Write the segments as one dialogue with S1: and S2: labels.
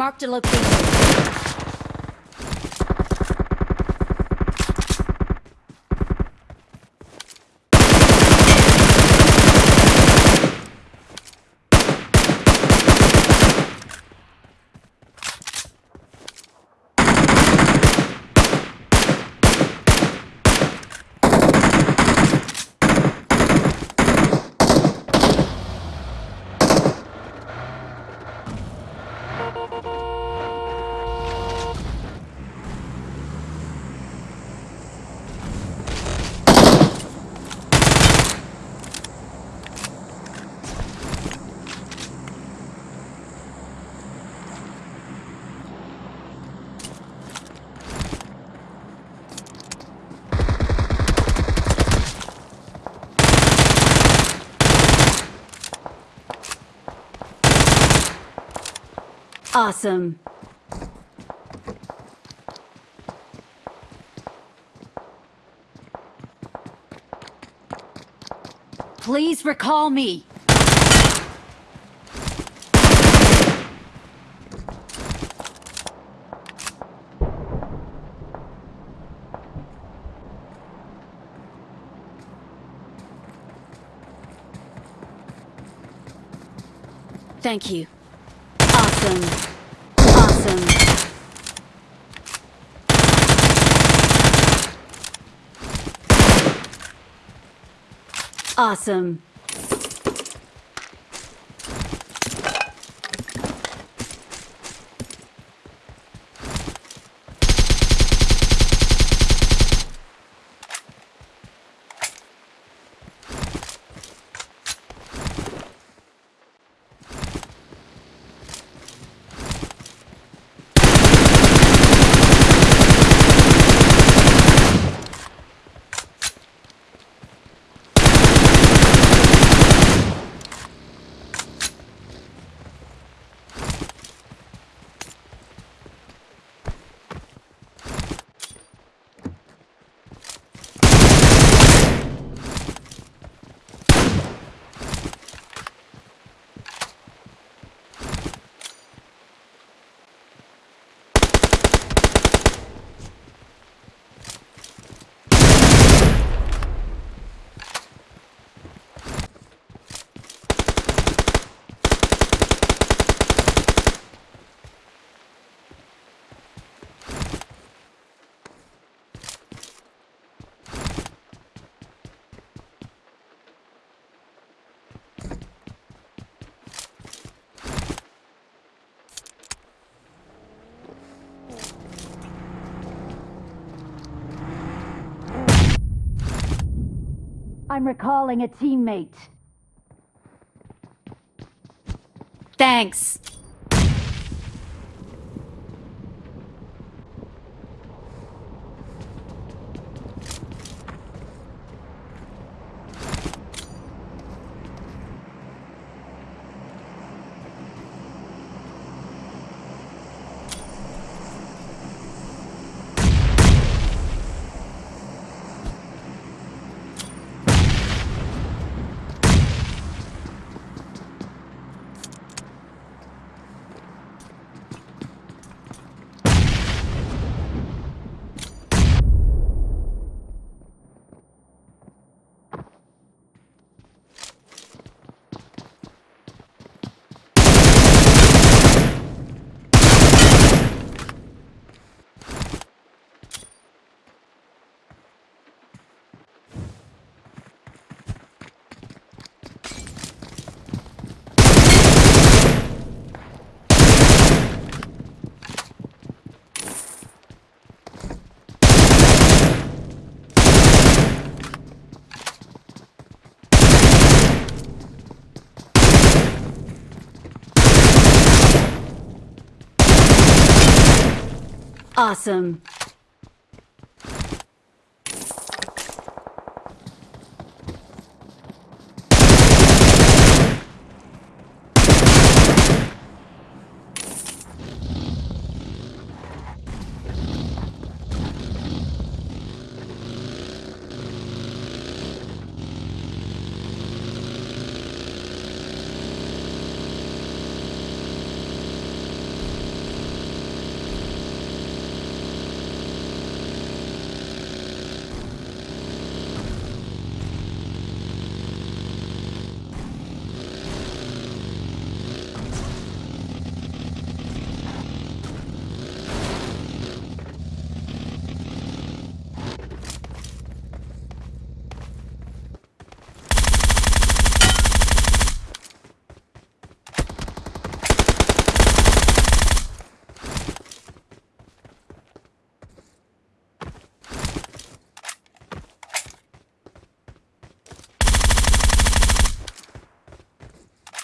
S1: Marked a location. Awesome. Please recall me. Thank you. Awesome. Awesome. Awesome. I'm recalling a teammate. Thanks. Awesome.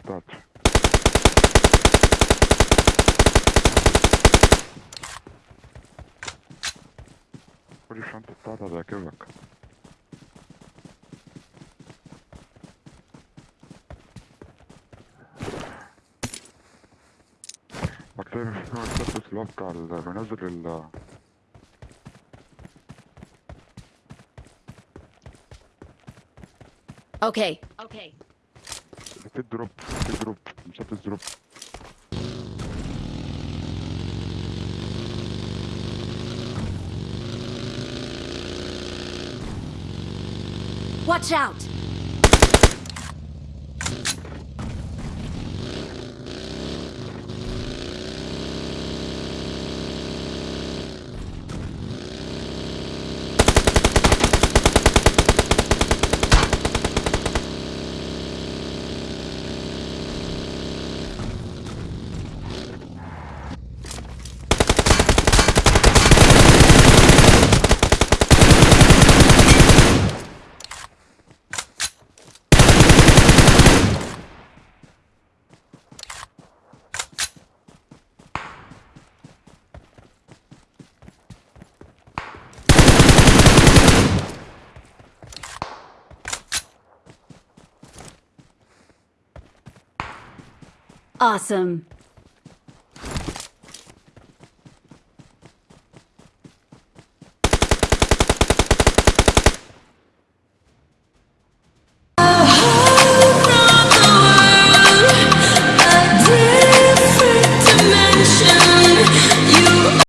S2: مسدس صوم الشنطة بتاعتي خد الشنطة بتاعتها هتعجبك هتلاقي فيها مسدس اللي هو بتاع ال- بينزل ال
S1: Okay. Okay.
S2: Zet erop, zet erop, zet het erop.
S1: Watch out! Awesome.